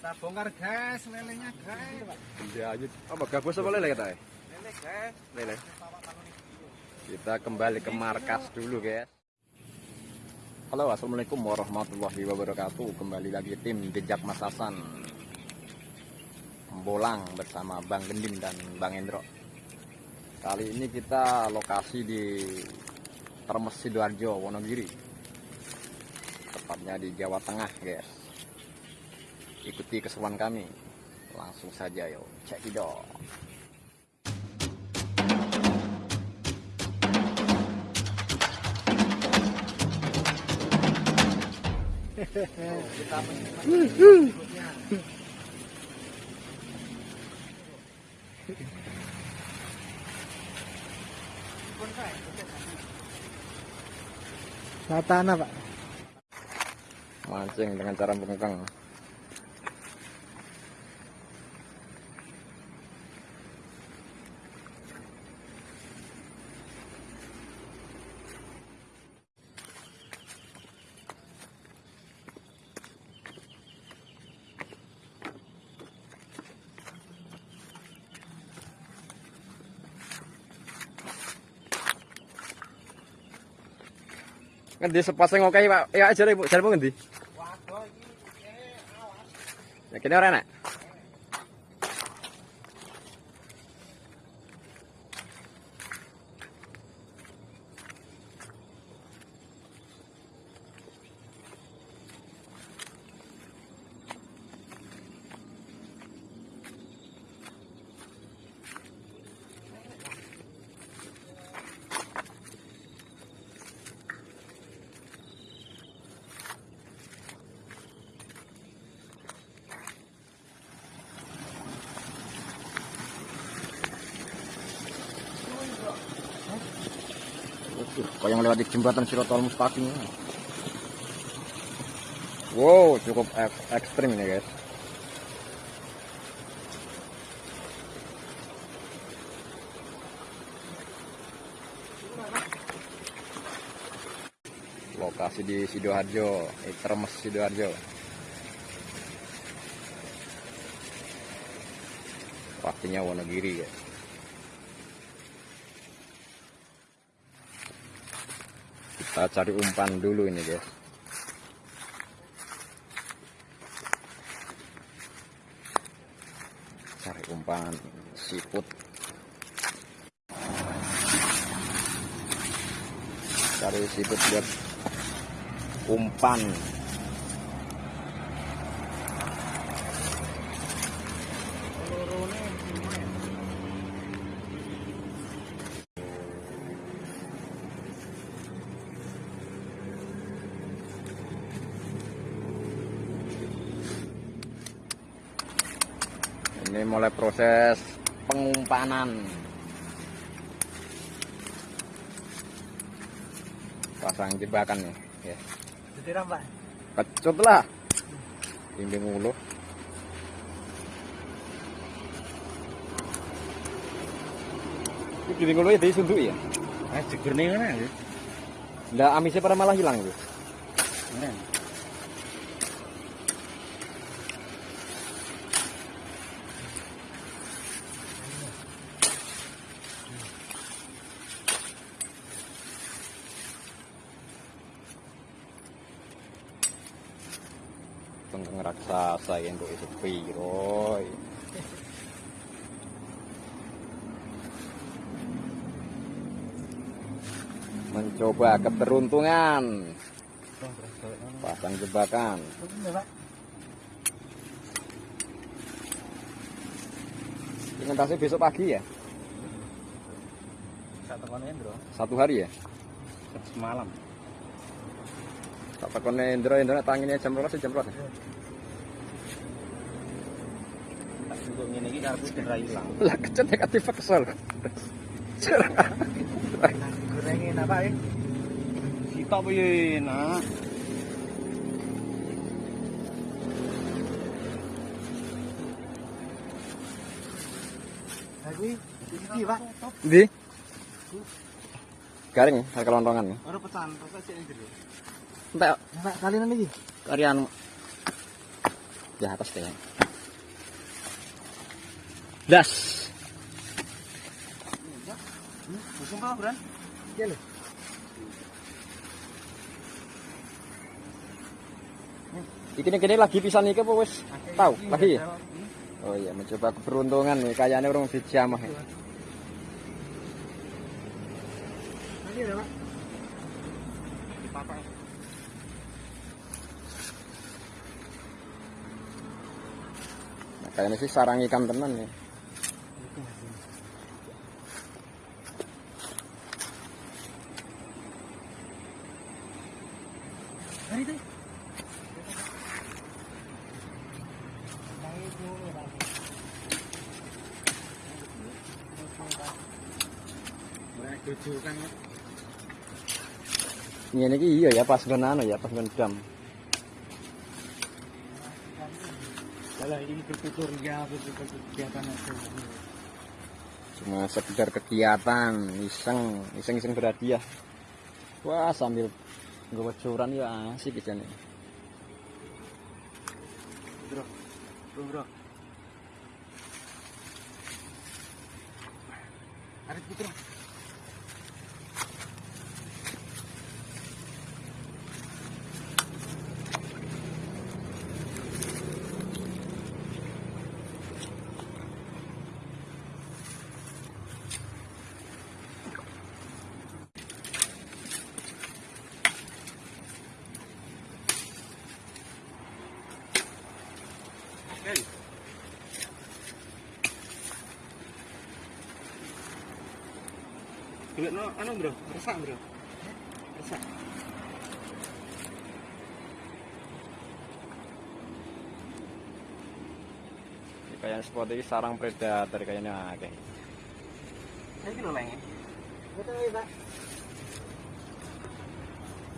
Kita bongkar guys, lelenya guys. Iya aja. Apa gabus apa lele kata? Lele guys. Lele. Kita kembali ke markas dulu guys. Halo assalamualaikum warahmatullahi wabarakatuh. Kembali lagi tim jejak Masasan. Bolang bersama Bang Gendim dan Bang Endro. Kali ini kita lokasi di Termes Sidoarjo, Wonogiri. Tepatnya di Jawa Tengah, guys. Ikuti keseruan kami. Langsung saja yuk, cek video. Kita berikutnya. Satana pak. Mancing dengan cara bengkang. ngendi sepasang oke okay, pak ya aja ngendi? Waduh iki pun eh, awas. ya kene ora enak Kau yang lewat di jembatan Sirotol Mustaqim. Wow, cukup ek- ekstrim ini guys. Lokasi di Sidoarjo, Termes Sidoarjo. Pastinya Wonogiri guys. Kita cari umpan dulu ini guys. Cari umpan siput. Cari siput buat umpan. Ini mulai proses pengumpanan. Pasang jebakan nih, ya. Ditiram, Pak. Kecut lah. Bimbing mulu. Ini bimbing mulu itu suntuk ya. Eh, jegur nih mana ya? Lah amisnya pada malah hilang gitu. Mana? Raksasa yang untuk itu piroy. Mencoba keberuntungan pasang jebakan. Ingatasi besok pagi ya? Satu hari ya? Semalam. Tak tekone Indra Indra tanginnya jam berapa sih jam berapa? Tak cukup ngene iki karepku cedera ilang. Lah kecut negatif kesel. Cerah. Gorengin apa ya? Piye, Nak? Pak. Di? Garing ya. Ora sik jero. Entek Pak, kalian iki. karyan di atas kayaknya das? Iya iki kene lagi pisan iki apa wis tahu lagi ya oh iya mencoba keberuntungan nih kayaknya orang dijamah ya. Lagi ada, Pak. Papa. nah, kayaknya sih sarang ikan tenan ya Mereka tujuh kan ya. ini iki iya ya pas nggon anu ya pas nggon dam Kalau ini bertutur ya, kegiatan cuma sekedar kegiatan iseng iseng iseng berhadiah wah sambil nggawa curan ya asik nih Bro, bro, bro. Arif putra. No, anu bro, resak bro. Resak. kayaknya spot ini sarang predator kayaknya akeh ya, Pak.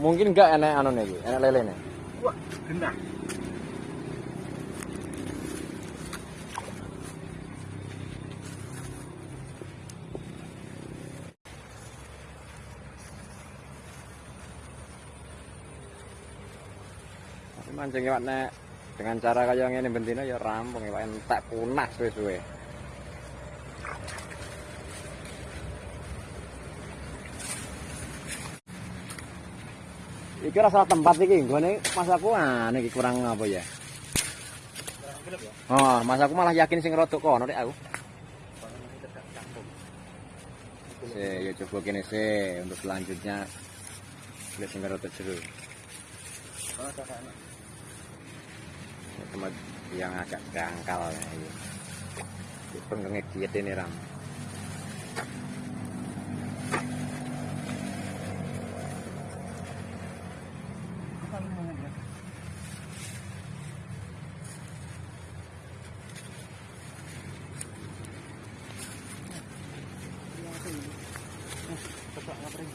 mungkin enggak enak anu nih enak lele nih Wah, genah. Mancing ya nek dengan cara kayak ngene bentino ya rampung ya entek punah suwe-suwe. Iki rasa tempat iki nggone masaku aneh iki kurang apa ya? Oh, masaku malah yakin sing rodok kono nek aku. Se, ya coba kene se untuk selanjutnya lihat sing rodok seru. Oh, kakak anak. Tempat yang agak dangkal ya ini. Penggengit diet ini ram. Mau bro? Kesak ngapring.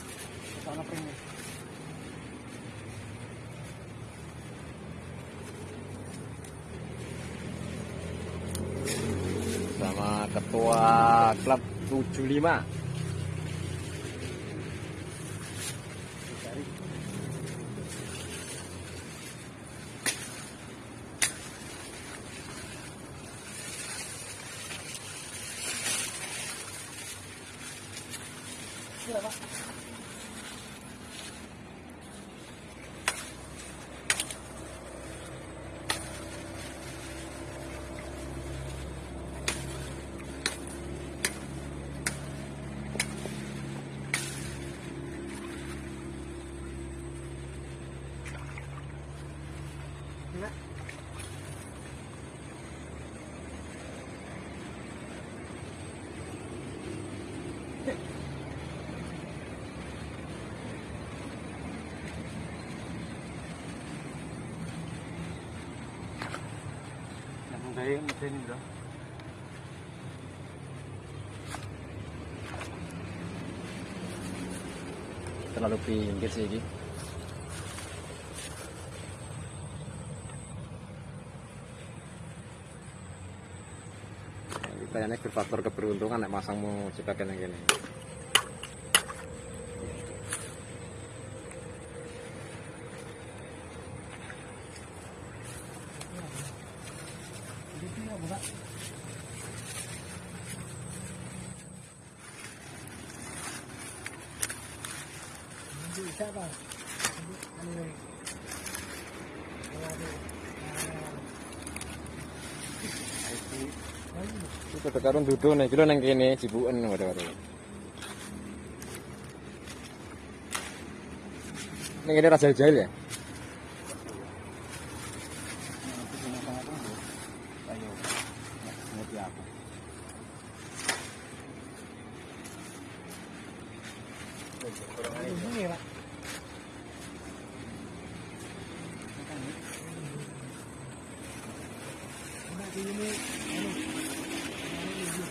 Kesak ngapring. sama ketua klub 75 mesin bro. terlalu pinggir sih ini kayaknya faktor keberuntungan nek masangmu jebakan yang gini Itu ya, Pak. Ini bisa, Pak. Ini anu ini. Kalau ada, ah, ini. Tekarun duduk nih, kilo neng kene, cibuan waduh-waduh. Neng ini rasa jahil ya? Itu cuma sangat tunggu. Ayo. Ya, ngerti apa? Ini, Pak. Enak di ini, anu. Anu ini.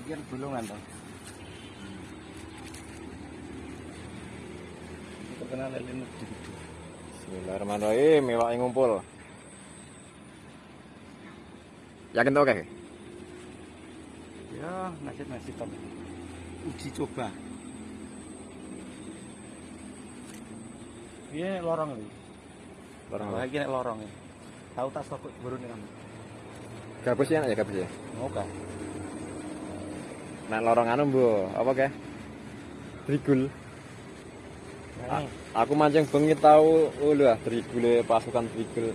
Pikir gulungan toh. Terkenal lele gede-gede. Bismillahirrahmanirrahim, mewah yang ngumpul. Yakin tuh oke? Ya, nasib-nasib tapi. Uji coba. Iya lorong. Barang apa? Lagi nek lorong ya. Tahu tak stok baru nih kamu. Gabus ya, ya gabus ya. Oke. Nek lorong anu bu, apa ke? Trigul. Nah, Aku mancing bengi tahu, oh lu ah, trigul pasukan trigul.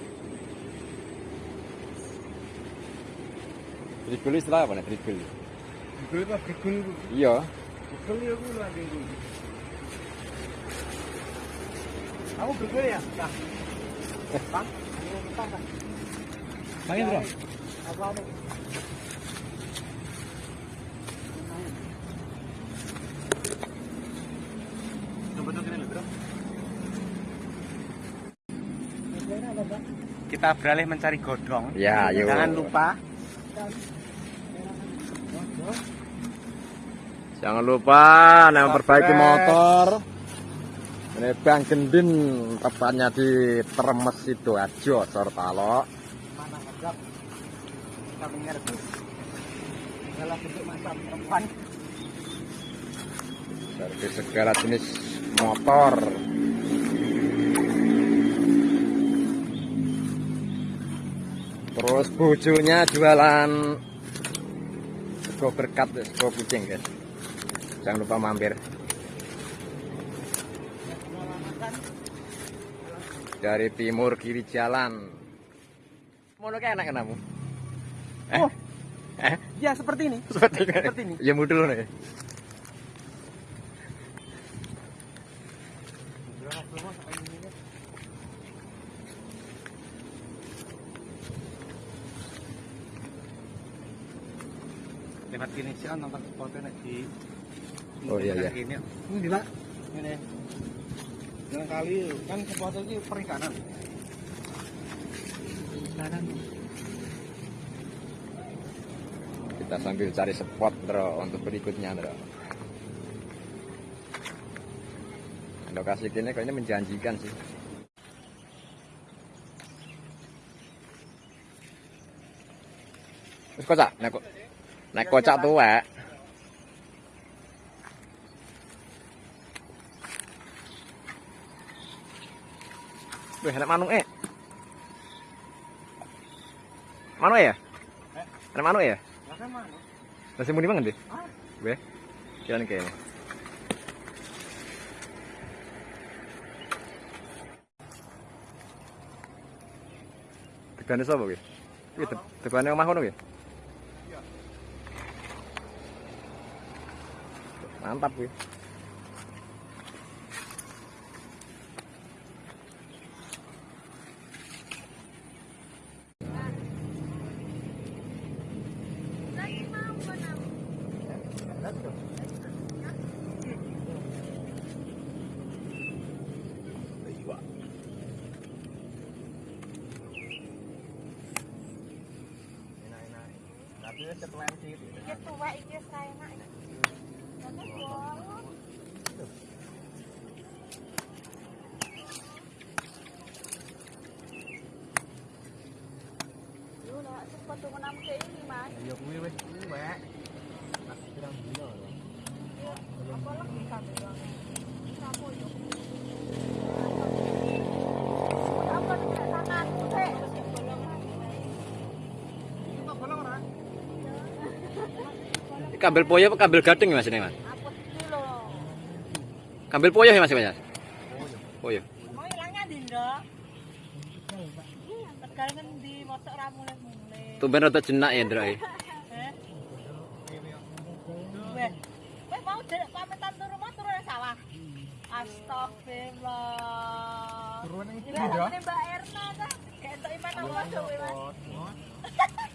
Trigul istilah apa nih trigul? Gul apa gul? Iya, Gul ya gul lagi gul. Kamu gul ya? Nah. Bang. Bang Indro. Apa apa, Pak? Kita beralih mencari godong. ya yuk. Jangan lupa Jangan lupa memperbaiki Subscribe. motor. Ini Bang Gendin tepatnya di Termes Sidoarjo, Sortalo. Mana ngegap? Kami ngerti. Dalam bentuk masa perempuan. Servis segala jenis motor. Terus bujunya jualan sego berkat, sego kucing guys. Jangan lupa mampir. Dari timur kiri jalan. Mau kayak enak kamu? Eh? Oh. Eh? Ya seperti ini. Seperti, Seperti ini. Ya mudul nih. lewat kini kan nonton foto nek di Oh, iya, iya. Ini Ini, Pak. ini. Jangan kali kan foto ini perikanan. Kanan. Kita sambil cari spot bro untuk berikutnya bro. Lokasi ini kayaknya menjanjikan sih. Terus kocak, naik naik kocak tuh wek. Wih, enak manuk eh. Manuk ya? Eh? Enak manuk ya? Lah kan mana? Nasi muni banget deh. Ah. Weh. Jalan kayaknya. Tegane sapa kuwi? Kuwi te- tegane omah kono kuwi? Iya. Mantap kuwi. Tapi setelah itu Iki tuwek iki wis ra enak. Jangan bolong. Yo lah cepet tuh menam ke ini, Mas. ya kuwi wis kuwi wek. Nah, pirang kambil poyo apa kambil gading ya Mas ini Mas? Apa iki lho? Kambil poyo ya Mas Mas? Poyo. Mau ilangnya di ndok? Tegal ngendi motor ra mulai-mulai. Tumben rada jenak ya Ndra. Eh? Weh, weh mau jelek pamitan turu mau turu nang sawah. Astagfirullah. Turunan yang Gila namanya Mbak Erna entuk iman apa kowe Mas?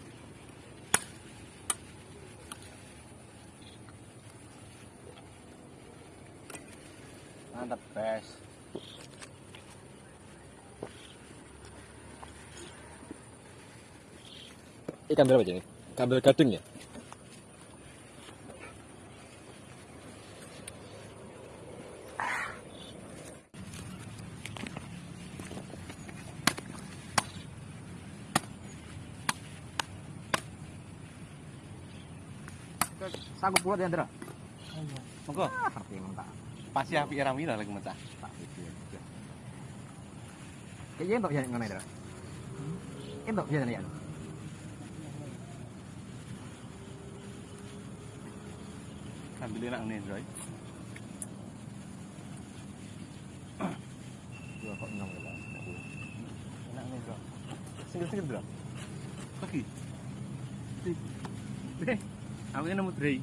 Ikan berapa ini? Kambil gading ya? Sanggup buat ya, Ndra? Monggo. Ngerti mentak. Pasti api ramila lagi mecah. Tak pikir. Kayaknya entok ya ngono, Ndra. Entok ya ya. Ambil enak nih, Roy. Dua kok enam ya. Enak nih, Bro. Single-single, Bro. Lagi. Deh, aku ini nemu Dre.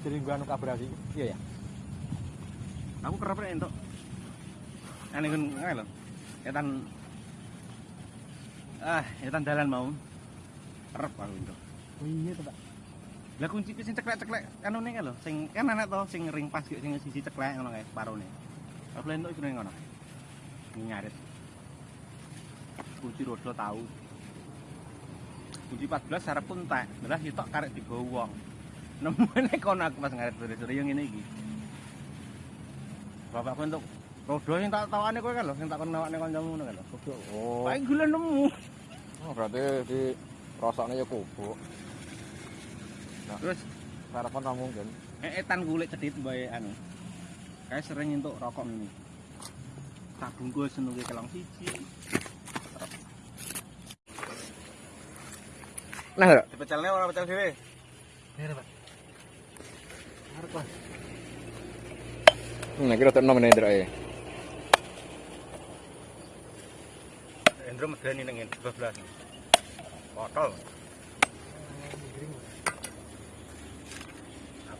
Jadi gua anu kabrasi. Iya ya. Aku kerap rek entuk. Ane kun ngae lho. Etan Ah, etan dalan mau. Kerep aku entuk. Oh iya Pak. Lah kunci sing ceklek-ceklek anu ning lho, sing kan ana to sing ring pas sing sisi ceklek ngono kae separone. Aku entuk iku ning ngono. Nyarit. Kunci rodo tahu. Kunci 14 sarep pun tak. Lah sitok karek digawa wong. Nemene kono aku pas ngarit sore-sore yang ngene iki. Bapakku entuk rodo sing tak tawane kowe kan lho, sing tak kon nawakne kancamu ngono kan lho. Oh. Paling gula nemu. Oh, berarti di rasanya ya kubuk. Terus Harapan tak mungkin. Eh, etan kulit cedit bae anu. Kayak sering entuk rokok ini. Tak bungkus nunggu kelong siji. Nah, Ndra. Dipecelne ora pecel dhewe. Iya, Pak. Arep, Pak. Nah, kira tak nomor Ndra ya. Endro medeni ning 12. Botol.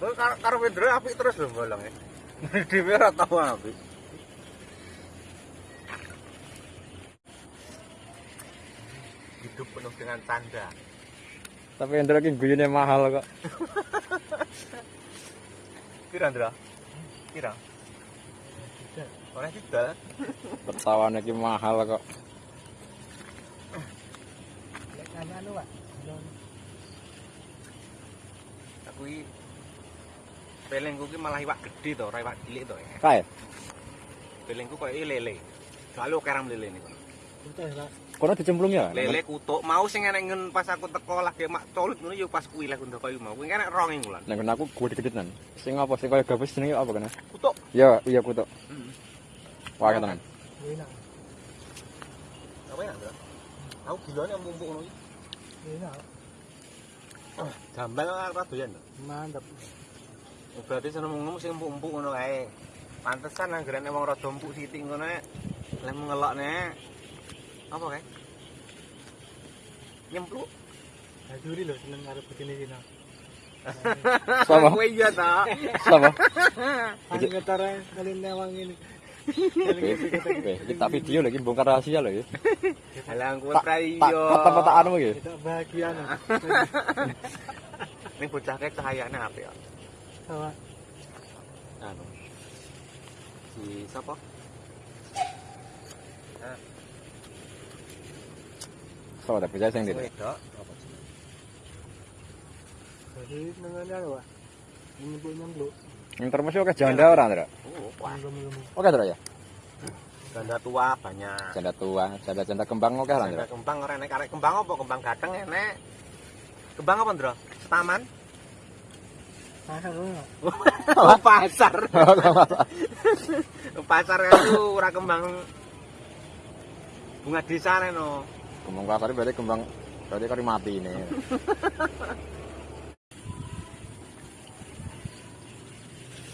Aku karo karo apik terus lho bolong e. Dhewe ora tau apik. Hidup penuh dengan canda. Tapi Ndra ki guyune mahal kok. Kira Ndra? Kira? Ora tidak. Ketawane ki mahal kok. Lek ana anu, Pak. Aku iki pelengku ki malah iwak gede to, ora iwak cilik to ya. Kae. Pelengku koyo lele. Selalu kerang lele Pak. Kono dicemplung ya? Lele kutuk mau sing enek ngen pas aku teko lagi mak colut ngono yo pas kuwi lek ndok koyo mau. Kuwi kan enek rong wulan. Nek aku gede-gedean. Sing apa sing kaya gabus jenenge apa kena? Kutuk. Ya, iya kutuk. Heeh. Wah, tenan. Enak. Apa ya, Ndra? Aku gilane mumpuk ngono iki. Enak. Gambal ora doyan. Mantap. Oh, Berarti seneng ngomong sing empuk-empuk ngono kae. Pantesan anggarane wong rada empuk sithik ngono nek lek ngelokne apa kae? Nyempluk. Ajuri lho seneng karo begini sini. Sama. Kowe iya ta. Sama. Ketara kali newang ini. Kita video lagi bongkar rahasia lho ya. Halang Tak tak iya. anu iki. Kita bahagia. Ning bocah kae cahayane apik ya. Sama Anu. Si sapa? Ah, So, tapi saya sing ndi. Wedok. Jadi nengannya lho, Pak. Nyempluk-nyempluk. Yang termos oke janda ora, Ndra? Oh, Oke, Ndra ya. janda tua banyak. Janda tua, janda-janda kembang oke lah, Ndra. Janda kembang ora enek arek kembang apa kembang gadeng enek. Kembang apa, Ndro? Taman? Pasar lho. Oh, pasar. pasar itu ora kembang bunga desa no. Kembang pasar berarti kembang berarti kari mati ini.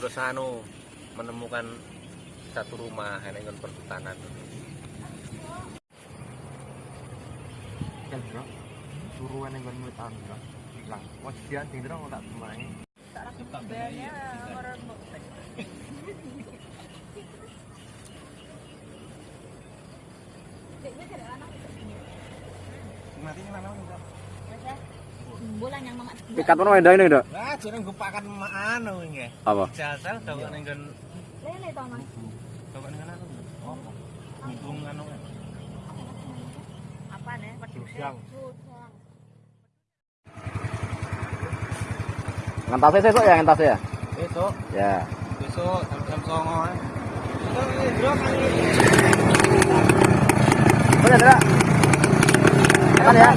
Terus anu menemukan satu rumah nggon perhutanan. Kan, Bro. Suruhan yang mutan, Bro. Hilang. Wah, dia tinggal tak temani. Bayarnya orang. Mati mana mana ini, jeneng gupakan anu nggih. Apa? Nggon lele tau mas. Apa? Nih? Ngentasnya sesuk ya, ngentasnya ya? Besok, Ya. besok jam-jam 09.00. Ndro kali Oke, Ndra. Tekan ya.